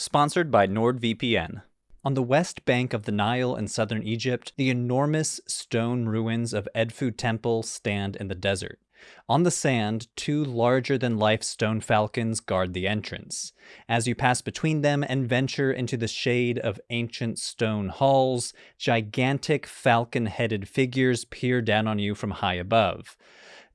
Sponsored by NordVPN. On the west bank of the Nile in southern Egypt, the enormous stone ruins of Edfu Temple stand in the desert. On the sand, two larger than life stone falcons guard the entrance. As you pass between them and venture into the shade of ancient stone halls, gigantic falcon headed figures peer down on you from high above.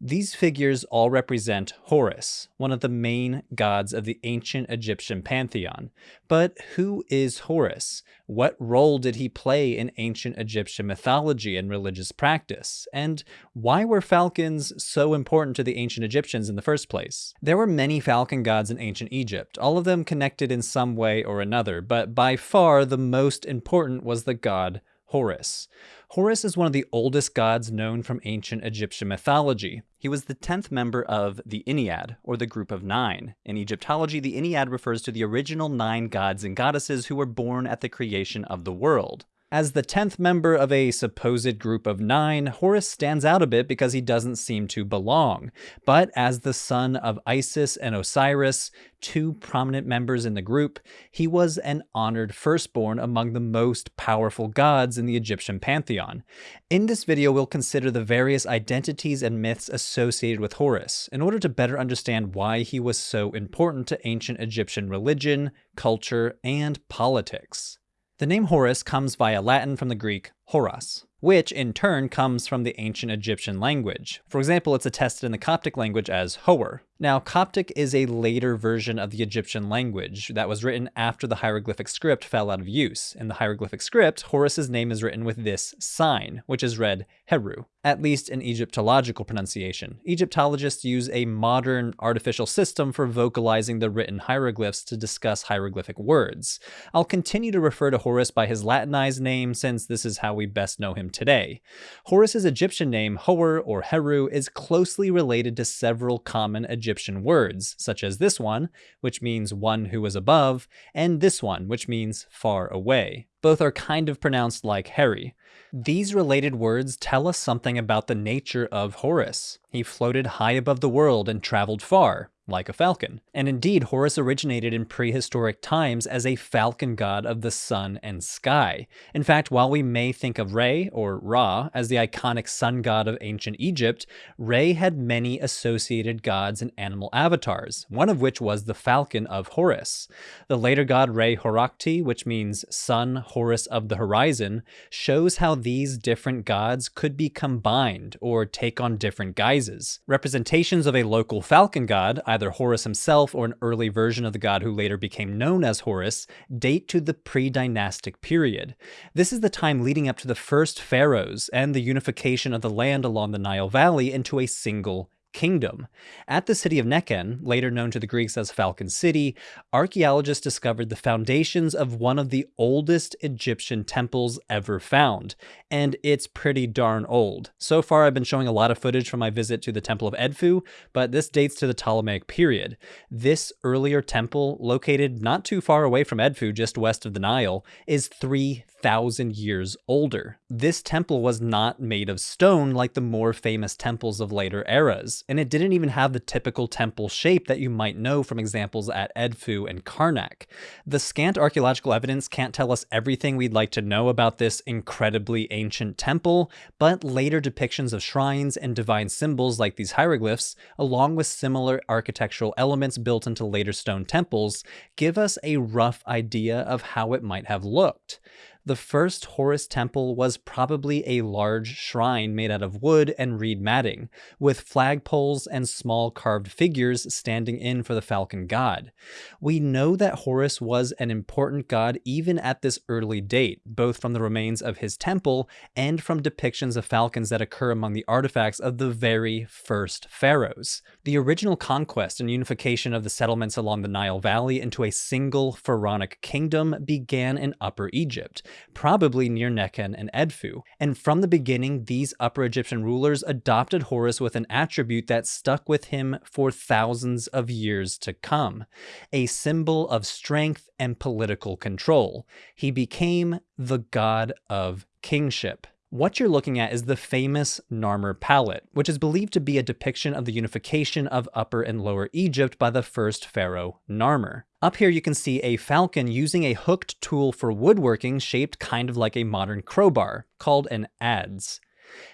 These figures all represent Horus, one of the main gods of the ancient Egyptian pantheon. But who is Horus? What role did he play in ancient Egyptian mythology and religious practice? And why were falcons so important to the ancient Egyptians in the first place? There were many falcon gods in ancient Egypt, all of them connected in some way or another, but by far the most important was the god Horus. Horus is one of the oldest gods known from ancient Egyptian mythology. He was the 10th member of the Ennead, or the group of nine. In Egyptology, the Ennead refers to the original nine gods and goddesses who were born at the creation of the world. As the 10th member of a supposed group of nine, Horus stands out a bit because he doesn't seem to belong. But as the son of Isis and Osiris, two prominent members in the group, he was an honored firstborn among the most powerful gods in the Egyptian pantheon. In this video, we'll consider the various identities and myths associated with Horus in order to better understand why he was so important to ancient Egyptian religion, culture, and politics. The name Horus comes via Latin from the Greek horos, which in turn comes from the ancient Egyptian language. For example, it's attested in the Coptic language as Howar, now, Coptic is a later version of the Egyptian language that was written after the hieroglyphic script fell out of use. In the hieroglyphic script, Horus's name is written with this sign, which is read Heru, at least in Egyptological pronunciation. Egyptologists use a modern artificial system for vocalizing the written hieroglyphs to discuss hieroglyphic words. I'll continue to refer to Horus by his Latinized name since this is how we best know him today. Horus's Egyptian name, Hor or Heru, is closely related to several common Egyptian Egyptian words, such as this one, which means one who is above, and this one, which means far away. Both are kind of pronounced like Harry. These related words tell us something about the nature of Horus. He floated high above the world and traveled far, like a falcon. And indeed, Horus originated in prehistoric times as a falcon god of the sun and sky. In fact, while we may think of Re, or Ra, as the iconic sun god of ancient Egypt, Re had many associated gods and animal avatars, one of which was the falcon of Horus. The later god Re Horakhti, which means sun Horus of the horizon, shows how these different gods could be combined or take on different guises. Representations of a local falcon god, either Horus himself or an early version of the god who later became known as Horus, date to the pre-dynastic period. This is the time leading up to the first pharaohs and the unification of the land along the Nile Valley into a single kingdom. At the city of Nekhen, later known to the Greeks as Falcon City, archaeologists discovered the foundations of one of the oldest Egyptian temples ever found, and it's pretty darn old. So far, I've been showing a lot of footage from my visit to the Temple of Edfu, but this dates to the Ptolemaic period. This earlier temple, located not too far away from Edfu, just west of the Nile, is 3,000 years older. This temple was not made of stone like the more famous temples of later eras and it didn't even have the typical temple shape that you might know from examples at Edfu and Karnak. The scant archaeological evidence can't tell us everything we'd like to know about this incredibly ancient temple, but later depictions of shrines and divine symbols like these hieroglyphs, along with similar architectural elements built into later stone temples, give us a rough idea of how it might have looked. The first Horus temple was probably a large shrine made out of wood and reed matting, with flagpoles and small carved figures standing in for the falcon god. We know that Horus was an important god even at this early date, both from the remains of his temple and from depictions of falcons that occur among the artifacts of the very first pharaohs. The original conquest and unification of the settlements along the Nile Valley into a single pharaonic kingdom began in Upper Egypt, probably near Nekhen and Edfu. And from the beginning, these Upper Egyptian rulers adopted Horus with an attribute that stuck with him for thousands of years to come, a symbol of strength and political control. He became the god of kingship. What you're looking at is the famous Narmer palette, which is believed to be a depiction of the unification of Upper and Lower Egypt by the first pharaoh, Narmer. Up here you can see a falcon using a hooked tool for woodworking shaped kind of like a modern crowbar, called an adze.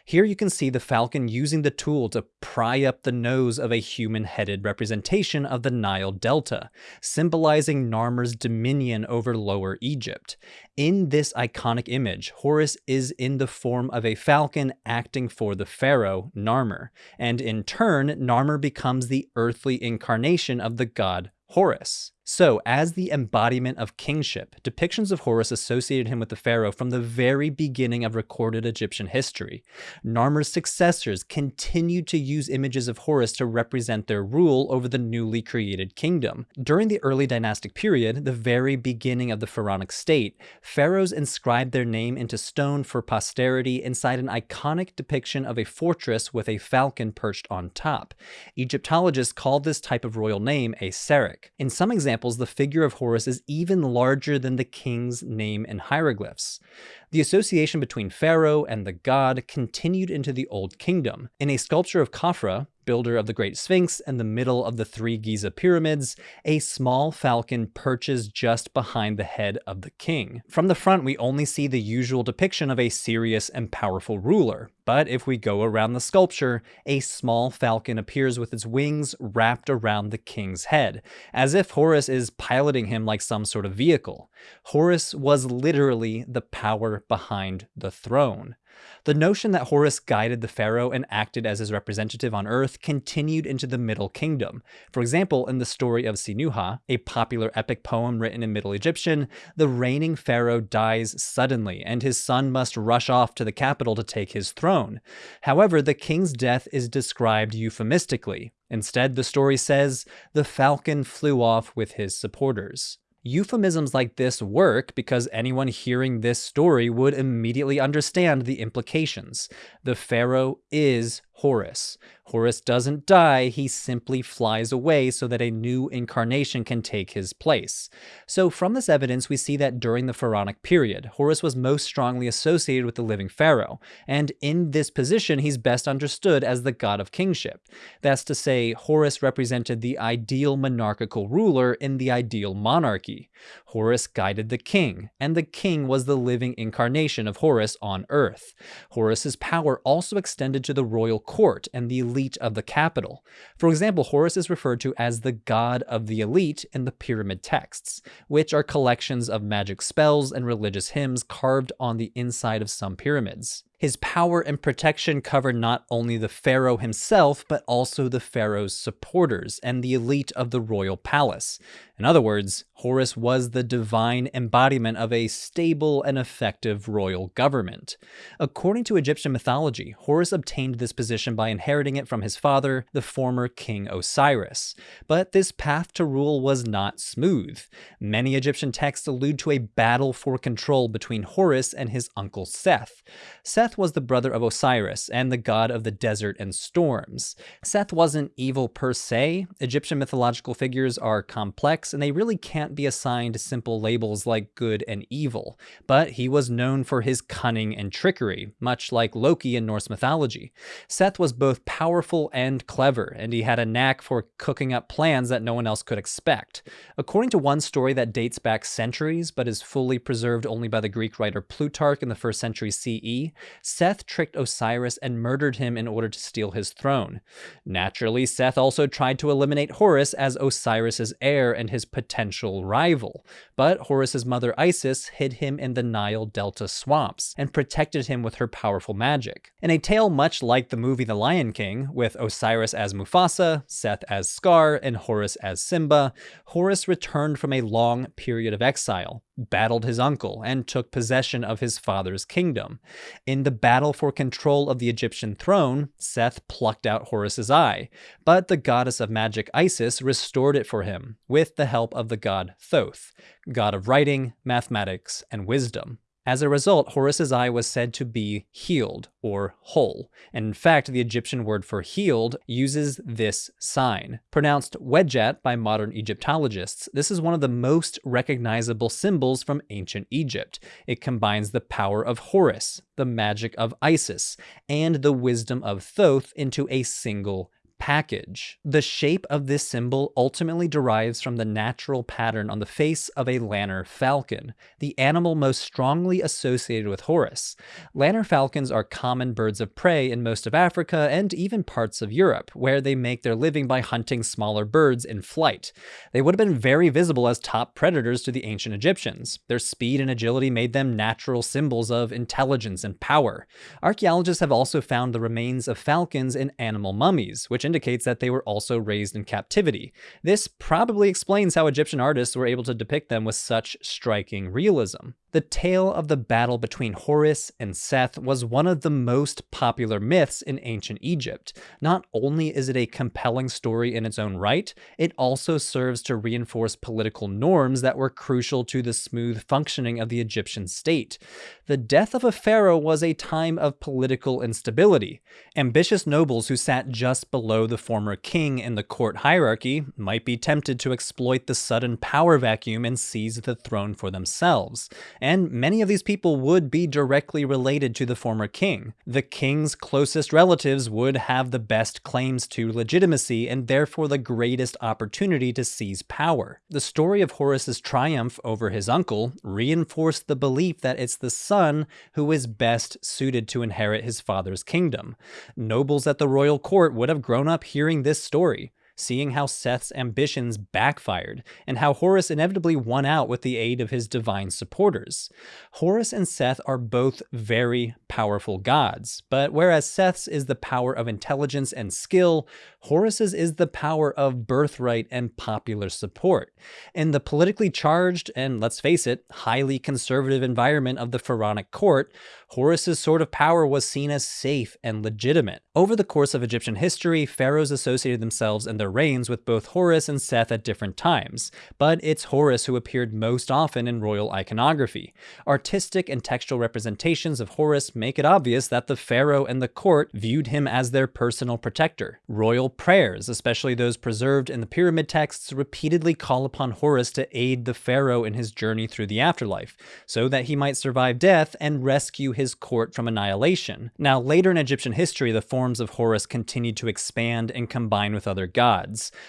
Here you can see the falcon using the tool to pry up the nose of a human-headed representation of the Nile Delta, symbolizing Narmer's dominion over Lower Egypt. In this iconic image, Horus is in the form of a falcon acting for the pharaoh, Narmer, and in turn, Narmer becomes the earthly incarnation of the god Horus. So, as the embodiment of kingship, depictions of Horus associated him with the pharaoh from the very beginning of recorded Egyptian history. Narmer's successors continued to use images of Horus to represent their rule over the newly created kingdom. During the early dynastic period, the very beginning of the pharaonic state, pharaohs inscribed their name into stone for posterity inside an iconic depiction of a fortress with a falcon perched on top. Egyptologists call this type of royal name a serekh. In some examples, examples, the figure of Horus is even larger than the king's name in hieroglyphs. The association between Pharaoh and the god continued into the Old Kingdom. In a sculpture of Khafra, builder of the Great Sphinx and the middle of the three Giza pyramids, a small falcon perches just behind the head of the king. From the front, we only see the usual depiction of a serious and powerful ruler, but if we go around the sculpture, a small falcon appears with its wings wrapped around the king's head, as if Horus is piloting him like some sort of vehicle. Horus was literally the power behind the throne. The notion that Horus guided the pharaoh and acted as his representative on earth continued into the Middle Kingdom. For example, in the story of Sinuhe, a popular epic poem written in Middle Egyptian, the reigning pharaoh dies suddenly, and his son must rush off to the capital to take his throne. However, the king's death is described euphemistically. Instead, the story says, the falcon flew off with his supporters. Euphemisms like this work because anyone hearing this story would immediately understand the implications. The pharaoh is Horus. Horus doesn't die, he simply flies away so that a new incarnation can take his place. So from this evidence, we see that during the pharaonic period, Horus was most strongly associated with the living pharaoh, and in this position, he's best understood as the god of kingship. That's to say, Horus represented the ideal monarchical ruler in the ideal monarchy. Horus guided the king, and the king was the living incarnation of Horus on earth. Horus's power also extended to the royal court and the elite of the capital. For example, Horus is referred to as the god of the elite in the pyramid texts, which are collections of magic spells and religious hymns carved on the inside of some pyramids. His power and protection covered not only the pharaoh himself, but also the pharaoh's supporters and the elite of the royal palace. In other words, Horus was the divine embodiment of a stable and effective royal government. According to Egyptian mythology, Horus obtained this position by inheriting it from his father, the former king Osiris. But this path to rule was not smooth. Many Egyptian texts allude to a battle for control between Horus and his uncle Seth. Seth was the brother of Osiris and the god of the desert and storms. Seth wasn't evil per se. Egyptian mythological figures are complex and they really can't can't be assigned simple labels like good and evil, but he was known for his cunning and trickery, much like Loki in Norse mythology. Seth was both powerful and clever, and he had a knack for cooking up plans that no one else could expect. According to one story that dates back centuries, but is fully preserved only by the Greek writer Plutarch in the first century CE, Seth tricked Osiris and murdered him in order to steal his throne. Naturally, Seth also tried to eliminate Horus as Osiris's heir and his potential rival, but Horus's mother Isis hid him in the Nile Delta swamps and protected him with her powerful magic. In a tale much like the movie The Lion King, with Osiris as Mufasa, Seth as Scar, and Horus as Simba, Horus returned from a long period of exile, battled his uncle, and took possession of his father's kingdom. In the battle for control of the Egyptian throne, Seth plucked out Horus's eye, but the goddess of magic Isis restored it for him, with the help of the god Thoth, god of writing, mathematics, and wisdom. As a result, Horus's eye was said to be healed or whole. And in fact, the Egyptian word for healed uses this sign. Pronounced wedjat by modern Egyptologists, this is one of the most recognizable symbols from ancient Egypt. It combines the power of Horus, the magic of Isis, and the wisdom of Thoth into a single package. The shape of this symbol ultimately derives from the natural pattern on the face of a lanner falcon, the animal most strongly associated with Horus. Lanner falcons are common birds of prey in most of Africa and even parts of Europe, where they make their living by hunting smaller birds in flight. They would have been very visible as top predators to the ancient Egyptians. Their speed and agility made them natural symbols of intelligence and power. Archaeologists have also found the remains of falcons in animal mummies, which indicates that they were also raised in captivity. This probably explains how Egyptian artists were able to depict them with such striking realism. The tale of the battle between Horus and Seth was one of the most popular myths in ancient Egypt. Not only is it a compelling story in its own right, it also serves to reinforce political norms that were crucial to the smooth functioning of the Egyptian state. The death of a pharaoh was a time of political instability. Ambitious nobles who sat just below the former king in the court hierarchy might be tempted to exploit the sudden power vacuum and seize the throne for themselves and many of these people would be directly related to the former king. The king's closest relatives would have the best claims to legitimacy and therefore the greatest opportunity to seize power. The story of Horus's triumph over his uncle reinforced the belief that it's the son who is best suited to inherit his father's kingdom. Nobles at the royal court would have grown up hearing this story seeing how Seth's ambitions backfired, and how Horus inevitably won out with the aid of his divine supporters. Horus and Seth are both very powerful gods, but whereas Seth's is the power of intelligence and skill, Horus's is the power of birthright and popular support. In the politically charged and, let's face it, highly conservative environment of the pharaonic court, Horus's sort of power was seen as safe and legitimate. Over the course of Egyptian history, pharaohs associated themselves and their reigns with both Horus and Seth at different times, but it's Horus who appeared most often in royal iconography. Artistic and textual representations of Horus make it obvious that the pharaoh and the court viewed him as their personal protector. Royal prayers, especially those preserved in the pyramid texts, repeatedly call upon Horus to aid the pharaoh in his journey through the afterlife, so that he might survive death and rescue his court from annihilation. Now, later in Egyptian history, the forms of Horus continued to expand and combine with other gods.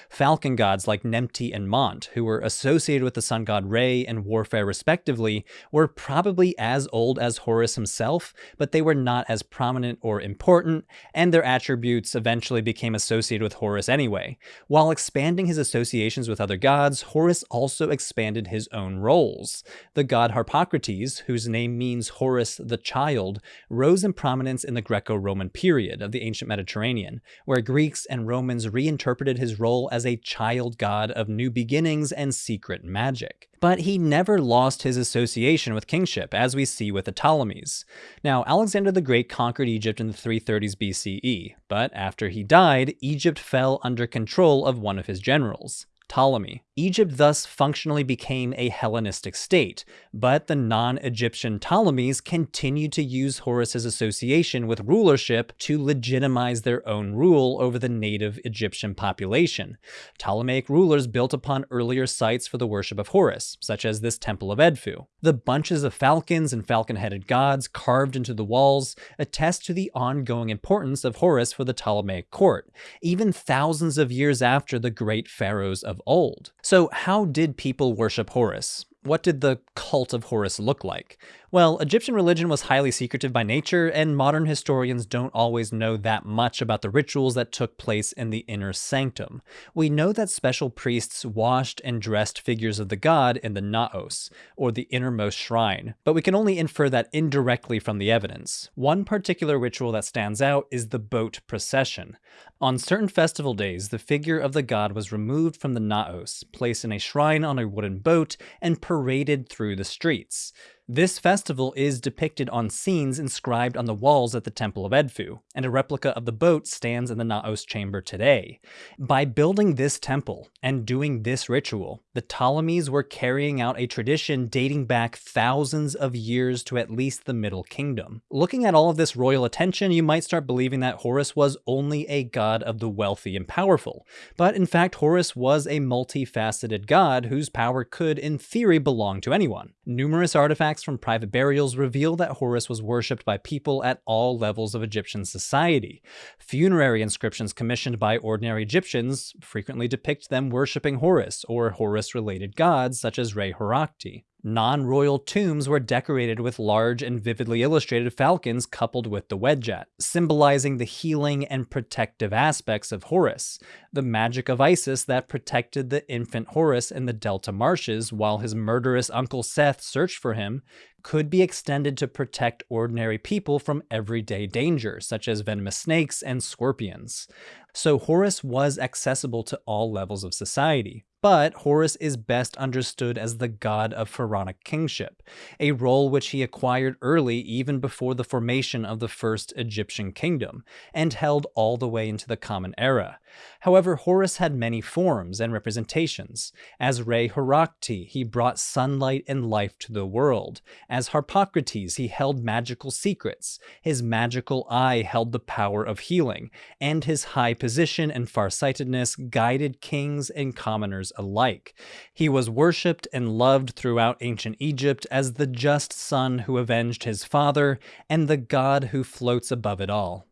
Falcon gods like Nemti and Mont, who were associated with the sun god Re and warfare respectively, were probably as old as Horus himself, but they were not as prominent or important, and their attributes eventually became associated with Horus anyway. While expanding his associations with other gods, Horus also expanded his own roles. The god Harpocrates, whose name means Horus the child rose in prominence in the Greco-Roman period of the ancient Mediterranean, where Greeks and Romans reinterpreted his role as a child god of new beginnings and secret magic. But he never lost his association with kingship, as we see with the Ptolemies. Now, Alexander the Great conquered Egypt in the 330s BCE, but after he died, Egypt fell under control of one of his generals, Ptolemy. Egypt thus functionally became a Hellenistic state, but the non-Egyptian Ptolemies continued to use Horus's association with rulership to legitimize their own rule over the native Egyptian population. Ptolemaic rulers built upon earlier sites for the worship of Horus, such as this temple of Edfu. The bunches of falcons and falcon-headed gods carved into the walls attest to the ongoing importance of Horus for the Ptolemaic court, even thousands of years after the great pharaohs of old. So how did people worship Horus? What did the cult of Horus look like? Well, Egyptian religion was highly secretive by nature, and modern historians don't always know that much about the rituals that took place in the inner sanctum. We know that special priests washed and dressed figures of the god in the naos, or the innermost shrine, but we can only infer that indirectly from the evidence. One particular ritual that stands out is the boat procession. On certain festival days, the figure of the god was removed from the naos, placed in a shrine on a wooden boat, and paraded through the streets. This festival is depicted on scenes inscribed on the walls at the Temple of Edfu, and a replica of the boat stands in the Naos chamber today. By building this temple and doing this ritual, the Ptolemies were carrying out a tradition dating back thousands of years to at least the Middle Kingdom. Looking at all of this royal attention, you might start believing that Horus was only a god of the wealthy and powerful. But in fact, Horus was a multifaceted god whose power could, in theory, belong to anyone. Numerous artifacts from private burials reveal that Horus was worshipped by people at all levels of Egyptian society. Funerary inscriptions commissioned by ordinary Egyptians frequently depict them worshipping Horus or Horus-related gods such as Re-Horakhti. Non-royal tombs were decorated with large and vividly illustrated falcons coupled with the wedjat, symbolizing the healing and protective aspects of Horus, the magic of Isis that protected the infant Horus in the Delta marshes while his murderous uncle Seth searched for him, could be extended to protect ordinary people from everyday danger, such as venomous snakes and scorpions. So Horus was accessible to all levels of society but Horus is best understood as the god of pharaonic kingship, a role which he acquired early even before the formation of the first Egyptian kingdom, and held all the way into the Common Era. However, Horus had many forms and representations. As Re-Horakhti, he brought sunlight and life to the world. As Harpocrates, he held magical secrets. His magical eye held the power of healing, and his high position and farsightedness guided kings and commoners alike. He was worshipped and loved throughout ancient Egypt as the just son who avenged his father and the god who floats above it all.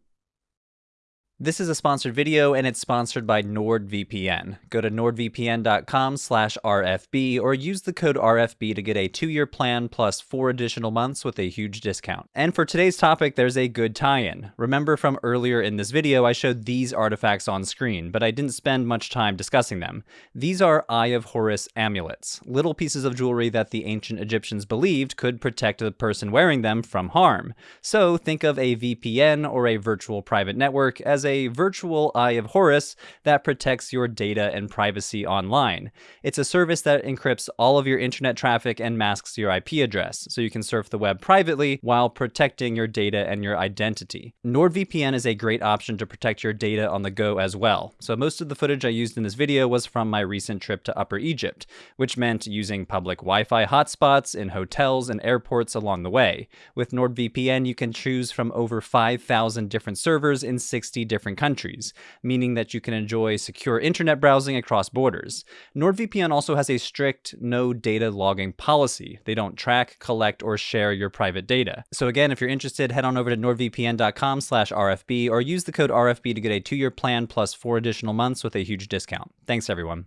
This is a sponsored video and it's sponsored by NordVPN. Go to nordvpn.com slash RFB or use the code RFB to get a two-year plan plus four additional months with a huge discount. And for today's topic, there's a good tie-in. Remember from earlier in this video, I showed these artifacts on screen, but I didn't spend much time discussing them. These are Eye of Horus amulets, little pieces of jewelry that the ancient Egyptians believed could protect the person wearing them from harm. So think of a VPN or a virtual private network as a virtual Eye of Horus that protects your data and privacy online. It's a service that encrypts all of your internet traffic and masks your IP address, so you can surf the web privately while protecting your data and your identity. NordVPN is a great option to protect your data on the go as well. So most of the footage I used in this video was from my recent trip to Upper Egypt, which meant using public Wi-Fi hotspots in hotels and airports along the way. With NordVPN, you can choose from over 5,000 different servers in 60 different different countries, meaning that you can enjoy secure internet browsing across borders. NordVPN also has a strict no data logging policy. They don't track, collect, or share your private data. So again, if you're interested, head on over to nordvpn.com slash RFB or use the code RFB to get a two-year plan plus four additional months with a huge discount. Thanks everyone.